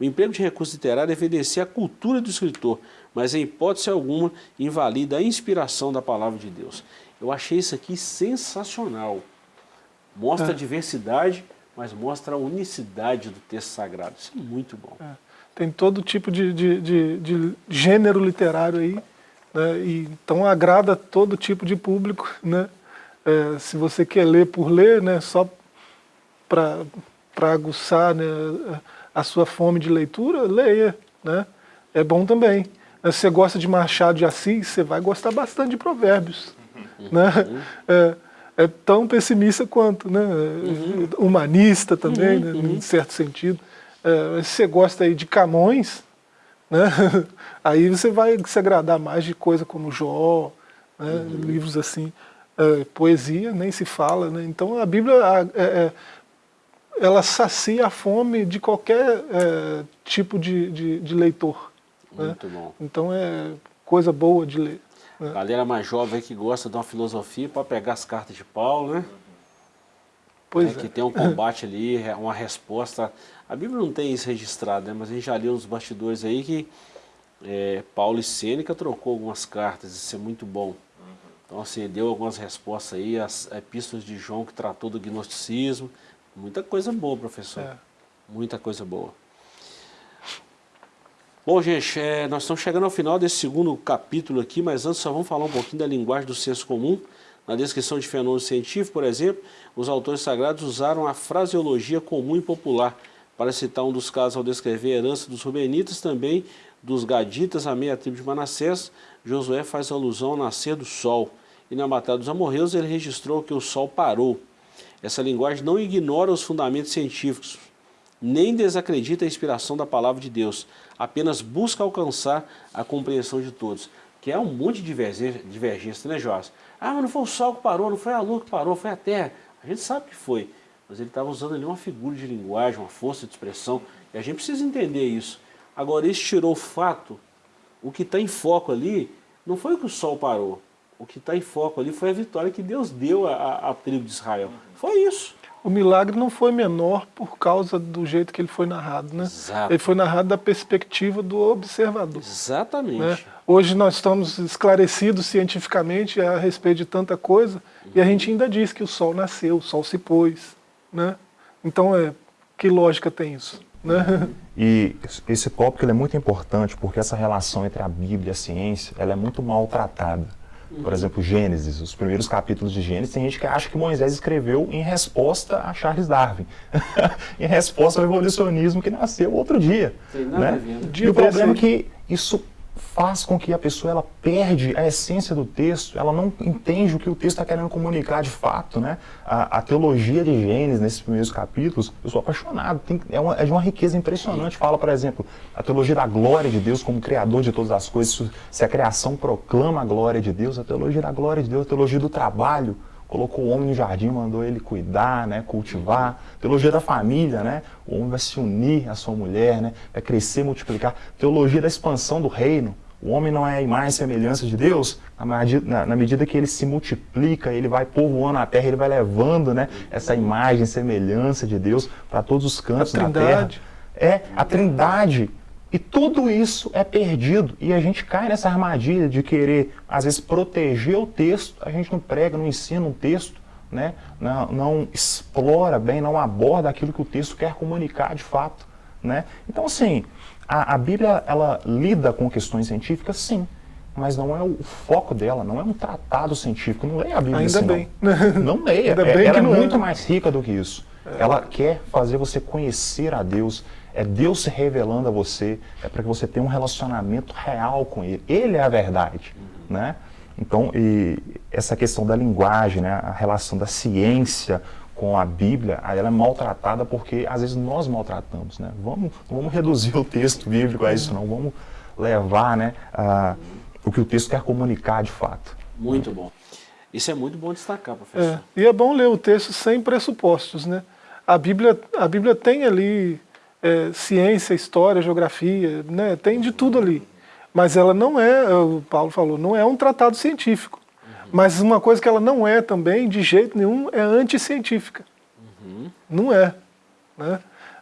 S3: O emprego de recurso literário evidencia a cultura do escritor, mas em hipótese alguma invalida a inspiração da palavra de Deus. Eu achei isso aqui sensacional. Mostra é. a diversidade, mas mostra a unicidade do texto sagrado. Isso é muito bom.
S5: É tem todo tipo de, de, de, de gênero literário aí, né? e, então agrada todo tipo de público. Né? É, se você quer ler por ler, né, só para aguçar né, a sua fome de leitura, leia. Né? É bom também. Se você gosta de Machado de Assis, você vai gostar bastante de provérbios. Uhum. Né? É, é, tão pessimista quanto, né? Uhum. humanista também, uhum. né? em certo sentido. É, se você gosta aí de Camões, né, aí você vai se agradar mais de coisa como Jó, né, uhum. livros assim, é, poesia, nem se fala. Né, então a Bíblia é, é, ela sacia a fome de qualquer é, tipo de, de, de leitor.
S3: Né. Muito bom.
S5: Então é coisa boa de ler.
S3: Né. Galera mais jovem que gosta de uma filosofia para pegar as cartas de Paulo, né? Pois é, Que tem um combate ali, uma resposta a Bíblia não tem isso registrado, né? mas a gente já leu nos bastidores aí que é, Paulo e Sêneca trocou algumas cartas, isso é muito bom. Então assim, deu algumas respostas aí, as epístolas de João que tratou do gnosticismo, muita coisa boa, professor. É. Muita coisa boa. Bom, gente, é, nós estamos chegando ao final desse segundo capítulo aqui, mas antes só vamos falar um pouquinho da linguagem do senso comum. Na descrição de fenômeno científico, por exemplo, os autores sagrados usaram a fraseologia comum e popular, para citar um dos casos ao descrever a herança dos Rubenitas, também dos Gaditas, a meia tribo de Manassés, Josué faz alusão ao nascer do sol. E na Batalha dos Amorreus ele registrou que o sol parou. Essa linguagem não ignora os fundamentos científicos, nem desacredita a inspiração da palavra de Deus, apenas busca alcançar a compreensão de todos. Que é um monte de divergência, né, Jorge? Ah, mas não foi o sol que parou, não foi a lua que parou, foi a terra. A gente sabe que foi mas ele estava usando ali uma figura de linguagem, uma força de expressão, e a gente precisa entender isso. Agora, isso tirou o fato, o que está em foco ali, não foi o que o sol parou, o que está em foco ali foi a vitória que Deus deu à, à tribo de Israel. Foi isso.
S5: o milagre não foi menor por causa do jeito que ele foi narrado, né?
S3: Exato.
S5: Ele foi narrado da perspectiva do observador.
S3: Exatamente.
S5: Né? Hoje nós estamos esclarecidos cientificamente a respeito de tanta coisa e a gente ainda diz que o sol nasceu, o sol se pôs, né? Então, é, que lógica tem isso? Né?
S4: E esse tópico ele é muito importante porque essa relação entre a Bíblia e a ciência ela é muito maltratada. Por exemplo, Gênesis, os primeiros capítulos de Gênesis, tem gente que acha que Moisés escreveu em resposta a Charles Darwin, em resposta ao evolucionismo que nasceu outro dia. Né?
S3: né?
S4: E o problema é que isso faz com que a pessoa ela perde a essência do texto, ela não entende o que o texto está querendo comunicar de fato, né? A, a teologia de Gênesis, nesses primeiros capítulos, eu sou apaixonado, tem- é, uma- é de uma riqueza impressionante. Fala, por exemplo, a teologia da glória de Deus como criador de todas as coisas, se- a criação proclama a glória de Deus, a teologia da glória de Deus, a teologia do trabalho, colocou o homem no jardim, mandou ele cuidar, né, cultivar. Teologia da família, né? O homem vai se unir à sua mulher, né? Vai crescer, multiplicar. Teologia da expansão do reino. O homem não é a imagem e semelhança de Deus. Na medida, na, na medida que ele se multiplica, ele vai povoando a terra, ele vai levando, né, essa imagem e semelhança de Deus para todos os cantos da terra.
S5: trindade.
S4: É, a trindade. E tudo isso é perdido. E a gente cai nessa armadilha de querer, às vezes, proteger o texto. A gente não prega, não ensina um texto, né? não, não explora bem, não aborda aquilo que o texto quer comunicar de fato. Né? Então, assim, a, a Bíblia ela lida com questões científicas, sim. Mas não é o foco dela, não é um tratado científico. Não leia a Bíblia
S5: Ainda
S4: assim,
S5: bem.
S4: Não, não leia.
S5: Ainda
S4: É-
S5: bem
S4: ela é
S5: é,
S4: muito mais rica do que isso. Ela quer fazer você conhecer a Deus. É Deus se revelando a você. É para que você tenha um relacionamento real com Ele. Ele é a verdade, né? Então, e essa questão da linguagem, né, a relação da ciência com a Bíblia, ela é maltratada porque às vezes nós maltratamos, né? Vamos, não vamos reduzir o texto bíblico a isso, não. Vamos levar, né, a, o que o texto quer comunicar de fato.
S3: Muito bom. Isso é muito bom destacar,
S5: É,
S3: professor.
S5: e é bom ler o texto sem pressupostos, né? A Bíblia, a Bíblia tem ali é, ciência, história, geografia, né? Tem de tudo ali. Mas ela não é, o Paulo falou, não é um tratado científico. Mas uma coisa que ela não é também, de jeito nenhum, é anticientífica. Não é. Né?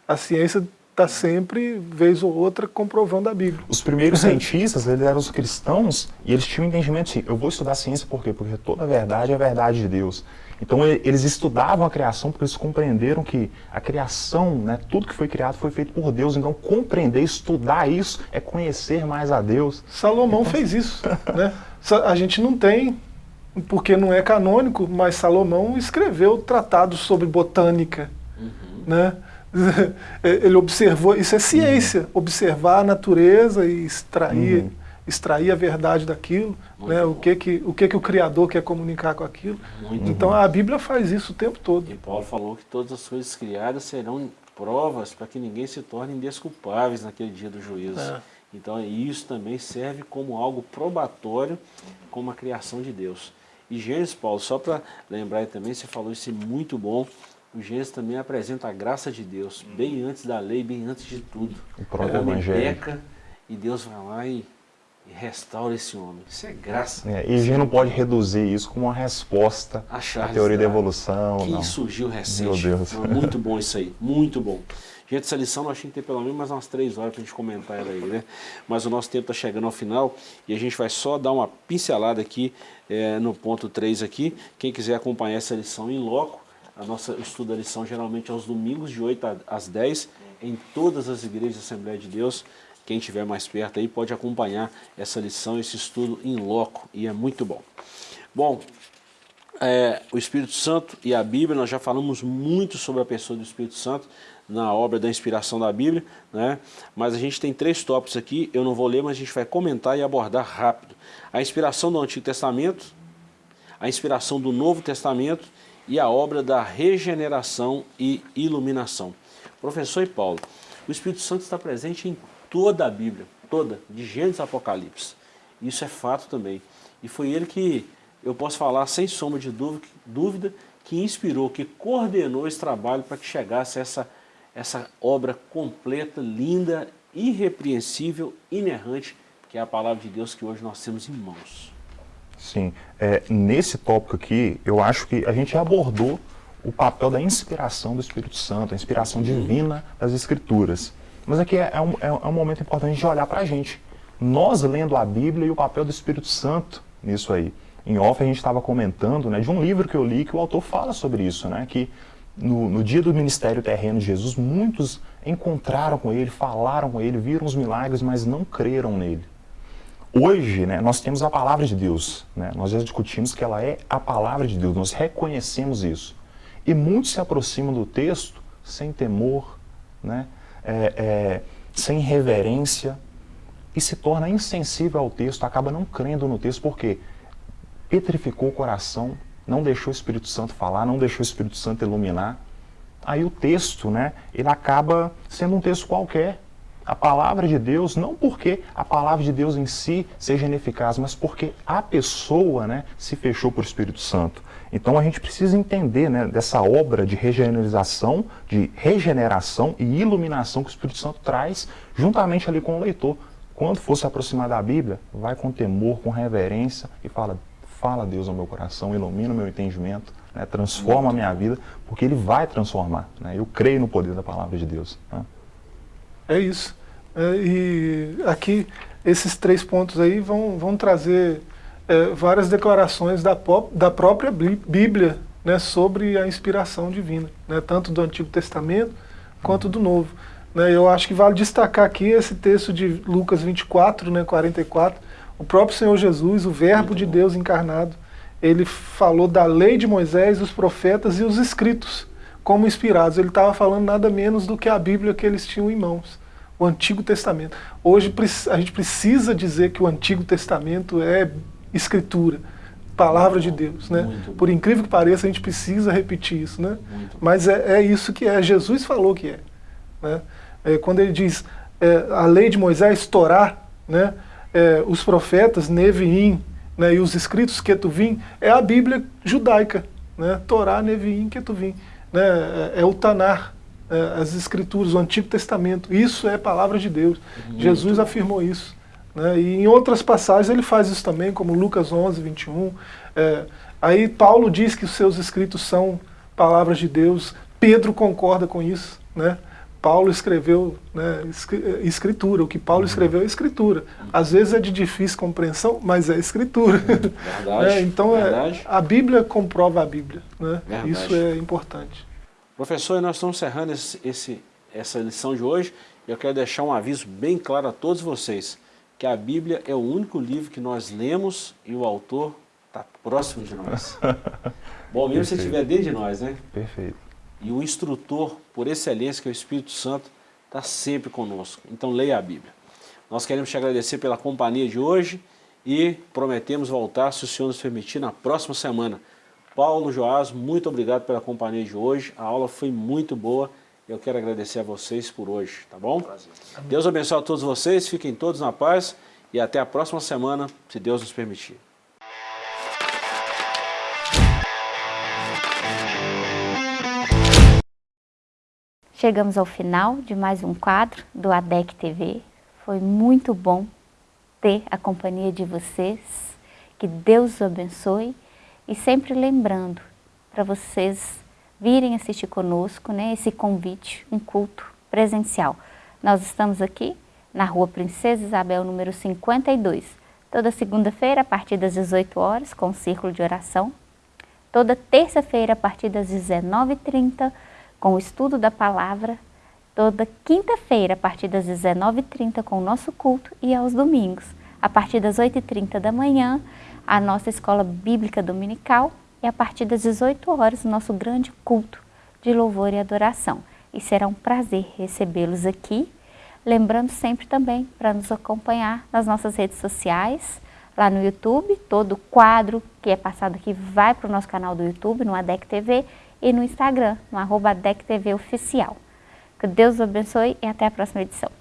S5: A ciência está sempre, vez ou outra, comprovando a Bíblia.
S4: Os primeiros cientistas, eles eram os cristãos e eles tinham um entendimento assim, eu vou estudar ciência por quê? Porque toda a verdade é a verdade de Deus. Então eles estudavam a criação porque eles compreenderam que a criação, né, tudo que foi criado foi feito por Deus. Então compreender, estudar isso é conhecer mais a Deus.
S5: Salomão fez isso. Né? A gente não tem, porque não é canônico, mas Salomão escreveu tratados sobre botânica. Né? Ele observou, isso é ciência, observar a natureza e extrair,
S4: Uhum.
S5: Extrair a verdade daquilo, né? o, que, que, o que, que o Criador quer comunicar com aquilo.
S3: Muito
S5: Então a Bíblia faz isso o tempo todo.
S3: E Paulo falou que todas as coisas criadas serão provas para que ninguém se torne desculpáveis naquele dia do juízo.
S5: É.
S3: Então isso também serve como algo probatório como a criação de Deus. E Gênesis, Paulo, só para lembrar também, você falou isso é muito bom, o Gênesis também apresenta a graça de Deus, bem antes da lei, bem antes de tudo.
S4: O próprio
S3: homem
S4: Evangelho.
S3: peca e Deus vai lá e, e restaura esse homem. Isso é graça.
S4: É, e a gente não pode reduzir isso como uma resposta
S3: A
S4: à teoria da evolução.
S3: Que
S4: não.
S3: surgiu recente.
S4: Meu Deus.
S3: Não, muito bom isso aí, muito bom. Gente, essa lição nós tínhamos que ter pelo menos mais umas três horas para a gente comentar ela aí, né? Mas o nosso tempo está chegando ao final e a gente vai só dar uma pincelada aqui eh, no ponto 3 aqui. Quem quiser acompanhar essa lição em loco, a nossa estudo da lição geralmente aos domingos de 8 a- às 10 em todas as igrejas da Assembleia de Deus. Quem estiver mais perto aí pode acompanhar essa lição, esse estudo em loco e é muito bom. Bom, é, o Espírito Santo e a Bíblia, nós já falamos muito sobre a pessoa do Espírito Santo na obra da inspiração da Bíblia, né? mas a gente tem três tópicos aqui, eu não vou ler, mas a gente vai comentar e abordar rápido. A inspiração do Antigo Testamento, a inspiração do Novo Testamento e a obra da regeneração e iluminação. Professor e Paulo, o Espírito Santo está presente em toda a Bíblia, toda, de Gênesis a Apocalipse. Isso é fato também. E foi ele que, eu posso falar sem sombra de dúvida, que inspirou, que coordenou esse trabalho para que chegasse essa, essa obra completa, linda, irrepreensível, inerrante, que é a palavra de Deus que hoje nós temos em mãos.
S4: Sim. É, nesse tópico aqui, eu acho que a gente abordou o papel da inspiração do Espírito Santo, a inspiração divina das Escrituras. Mas aqui é, é um, é um momento importante de olhar para a gente. Nós lendo a Bíblia e o papel do Espírito Santo nisso aí. Em off a gente estava comentando né, de um livro que eu li que o autor fala sobre isso, né, que no, no, dia do ministério terreno de Jesus, muitos encontraram com ele, falaram com ele, viram os milagres, mas não creram nele. Hoje, né, nós temos a palavra de Deus. Né, nós já discutimos que ela é a palavra de Deus, nós reconhecemos isso. E muitos se aproximam do texto sem temor, né, é, é, sem reverência, e se torna insensível ao texto, acaba não crendo no texto, porque petrificou o coração, não deixou o Espírito Santo falar, não deixou o Espírito Santo iluminar. Aí o texto, né, ele acaba sendo um texto qualquer. A palavra de Deus, não porque a palavra de Deus em si seja ineficaz, mas porque a pessoa né, se fechou por Espírito Santo. Então a gente precisa entender né, dessa obra de regeneração, de regeneração e iluminação que o Espírito Santo traz juntamente ali com o leitor. Quando for se aproximar da Bíblia, vai com temor, com reverência e fala, fala Deus ao meu coração, ilumina o meu entendimento, né, transforma a minha vida, porque Ele vai transformar. Né, eu creio no poder da palavra de Deus. Né.
S5: É isso. É, e aqui, esses três pontos aí vão, vão trazer é, várias declarações da, da própria Bíblia né, sobre a inspiração divina, né, tanto do Antigo Testamento quanto do Novo. Né, eu acho que vale destacar aqui esse texto de Lucas 24, né, 44, o próprio Senhor Jesus, o verbo de Deus encarnado, ele falou da lei de Moisés, os profetas e os escritos como inspirados. Ele estava falando nada menos do que a Bíblia que eles tinham em mãos, o Antigo Testamento. Hoje a gente precisa dizer que o Antigo Testamento é escritura, palavra de Deus. Né? Por incrível que pareça, a gente precisa repetir isso. Né? Mas é, é, isso que é, Jesus falou que é. Né? é quando ele diz é, a lei de Moisés, Torá, né? é, os profetas, Neviim, né, e os escritos Ketuvim, é a Bíblia judaica, né, Torá, Neviim, Ketuvim, né, é, é o Tanar, é, as escrituras, o Antigo Testamento, isso é palavra de Deus, Muito Jesus afirmou isso. Né, e em outras passagens ele faz isso também, como Lucas 11, 21, é, aí Paulo diz que os seus escritos são palavras de Deus, Pedro concorda com isso, né, Paulo escreveu né, escritura, o que Paulo uhum. escreveu é escritura. Às vezes é de difícil compreensão, mas é escritura. Verdade, é, então verdade. É, a Bíblia comprova a Bíblia. Né? Isso é importante.
S3: Professor, nós estamos encerrando esse, esse, essa lição de hoje. Eu quero deixar um aviso bem claro a todos vocês, que a Bíblia é o único livro que nós lemos e o autor está próximo de nós. Bom mesmo se estiver dentro de nós, né?
S4: Perfeito.
S3: E o instrutor, por excelência, que é o Espírito Santo, está sempre conosco. Então leia a Bíblia. Nós queremos te agradecer pela companhia de hoje e prometemos voltar, se o Senhor nos permitir, na próxima semana. Paulo Joás, muito obrigado pela companhia de hoje. A aula foi muito boa. Eu quero agradecer a vocês por hoje, tá bom? Prazer. Deus abençoe a todos vocês, fiquem todos na paz e até a próxima semana, se Deus nos permitir.
S2: Chegamos ao final de mais um quadro do ADEC TV. Foi muito bom ter a companhia de vocês. Que Deus os abençoe. E sempre lembrando para vocês virem assistir conosco né, esse convite, um culto presencial. Nós estamos aqui na rua Princesa Isabel, número 52. Toda segunda-feira, a partir das 18 horas, com o círculo de oração. Toda terça-feira, a partir das 19h30, com o estudo da palavra, toda quinta-feira, a partir das 19h30, com o nosso culto, e aos domingos, a partir das 8h30 da manhã, a nossa escola bíblica dominical, e a partir das 18 horas, o nosso grande culto de louvor e adoração. E será um prazer recebê-los aqui, lembrando sempre também para nos acompanhar nas nossas redes sociais, lá no YouTube, todo quadro que é passado aqui vai para o nosso canal do YouTube, no ADEC TV, e no Instagram, no arroba DECTV Oficial. Que Deus os abençoe e até a próxima edição.